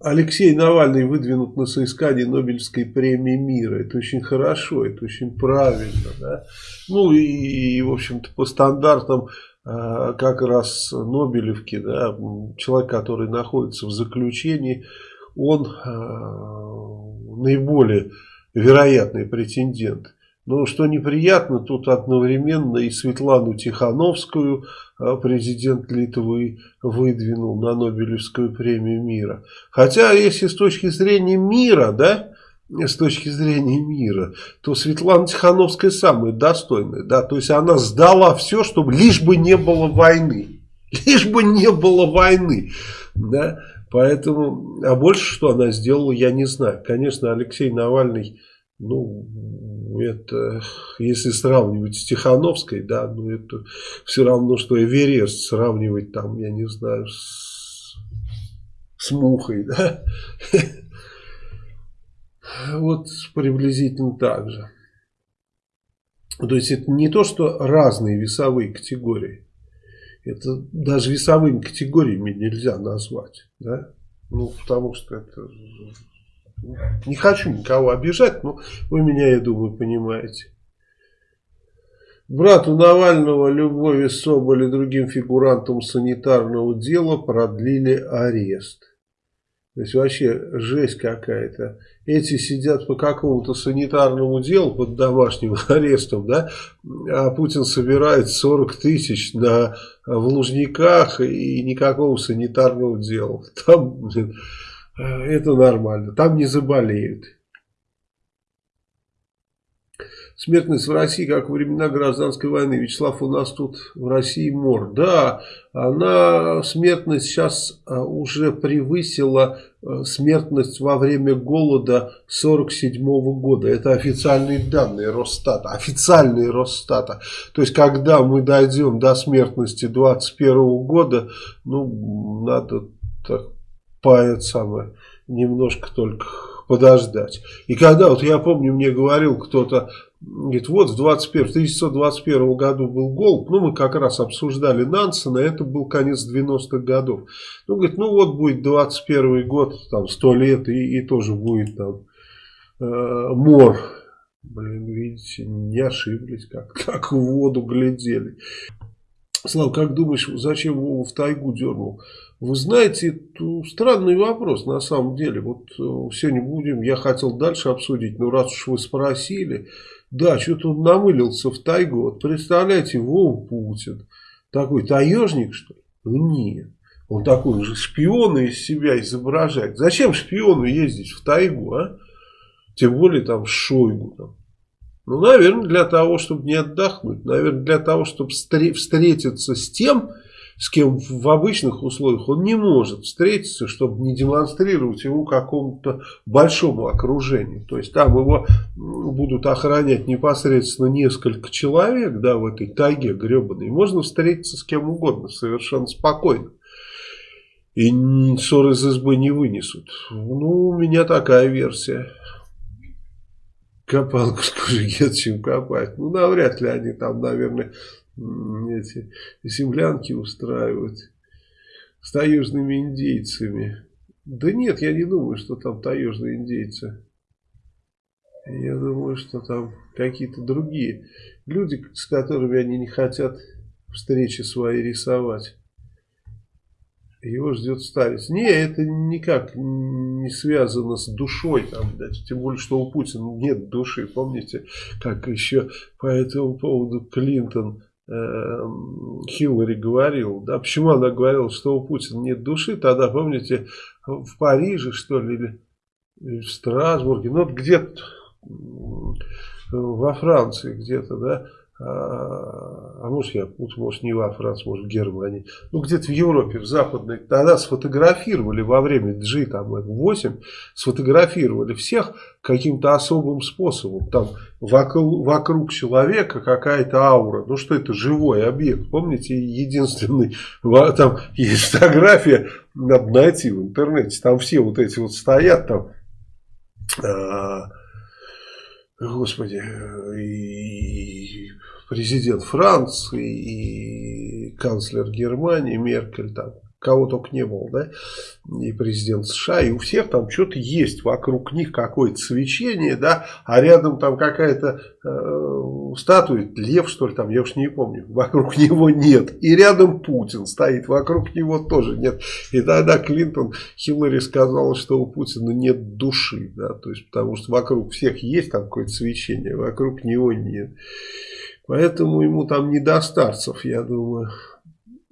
Алексей Навальный выдвинут на соискание Нобелевской премии мира. Это очень хорошо, это очень правильно. Да? Ну и, и в общем-то, по стандартам э, как раз Нобелевки, да, человек, который находится в заключении, он э, наиболее вероятный претендент. Но что неприятно, тут одновременно и Светлану Тихановскую а, президент Литвы выдвинул на Нобелевскую премию мира. Хотя, если с точки зрения мира, да, с точки зрения мира, то Светлана Тихановская самая достойная. Да? То есть она сдала все, чтобы лишь бы не было войны. Лишь бы не было войны. Да? Поэтому, а больше что она сделала, я не знаю. Конечно, Алексей Навальный, ну, это, если сравнивать с Тихановской, да, ну, это все равно, что Эверест сравнивать там, я не знаю, с, с мухой, да. Вот приблизительно так же. То есть это не то, что разные весовые категории. Это даже весовыми категориями нельзя назвать. Да? Ну, потому что это не хочу никого обижать, но вы меня, я думаю, понимаете. Брату Навального, Любови Соболь и другим фигурантам санитарного дела продлили арест. То есть вообще жесть какая-то. Эти сидят по какому-то санитарному делу под домашним арестом, да, а Путин собирает 40 тысяч на, в Лужниках и никакого санитарного дела. Там, блин, Э, это нормально, там не заболеют. Смертность в России, как во времена гражданской войны. Вячеслав, у нас тут в России мор. Да, она, смертность сейчас а, уже превысила э, смертность во время голода 47 -го года. Это официальные данные Росстата. Официальные Росстата. То есть, когда мы дойдем до смертности 21 -го года, ну, надо так по это самое, немножко только подождать. И когда, вот я помню, мне говорил кто-то, говорит, вот в 21, 1921 году был голод, ну мы как раз обсуждали Нансена, это был конец 90-х годов. Ну, говорит, ну вот будет 21 год, там 100 лет, и, и тоже будет там э, мор. Блин, видите, не ошиблись, как, как в воду глядели. Слава, как думаешь, зачем его в тайгу дернул? Вы знаете, это странный вопрос на самом деле. Вот э, сегодня будем, я хотел дальше обсудить, но раз уж вы спросили, да, что-то он намылился в тайгу. Вот представляете, Вова Путин, такой таежник, что ли? Ну нет. Он такой уже шпиона из себя изображает. Зачем шпиону ездить в тайгу, а? Тем более там Шойгу. Там. Ну, наверное, для того, чтобы не отдохнуть. Наверное, для того, чтобы встретиться с тем, с кем в обычных условиях он не может встретиться, чтобы не демонстрировать ему какому-то большому окружению. То есть там его будут охранять непосредственно несколько человек, да, в этой тайге гребаной. Можно встретиться с кем угодно, совершенно спокойно. И ссоры из избы не вынесут. Ну, у меня такая версия. Копалку с чем копать. Ну, навряд ли они там, наверное, эти землянки устраивать с таежными индейцами. Да нет, я не думаю, что там таежные индейцы. Я думаю, что там какие-то другие люди, с которыми они не хотят встречи свои рисовать. Его ждет старец. Не, это никак не связано с душой. Там, да, тем более, что у Путина нет души. Помните, как еще по этому поводу Клинтон Эм, Хиллари говорил, да, почему она говорила, что у Путина нет души, тогда, помните, в Париже, что ли, или, или в Страсбурге, ну, где-то во Франции где-то, да, а, а может я может не во Франции, может в Германии, ну где-то в Европе, в западной, тогда сфотографировали во время G там 8, сфотографировали всех каким-то особым способом, там вокруг, вокруг человека какая-то аура, ну что это живой объект, помните, единственный, там есть фотография, надо найти в интернете, там все вот эти вот стоят там, а, Господи, и президент Франции, и канцлер Германии, Меркель, там, кого только не было, да, и президент США, и у всех там что-то есть вокруг них, какое-то свечение, да, а рядом там какая-то э, статуя, лев что ли там, я уж не помню, вокруг него нет, и рядом Путин стоит, вокруг него тоже нет, и тогда Клинтон, Хиллари сказала, что у Путина нет души, да, то есть потому что вокруг всех есть там какое-то свечение, вокруг него нет, поэтому ему там не до старцев, я думаю.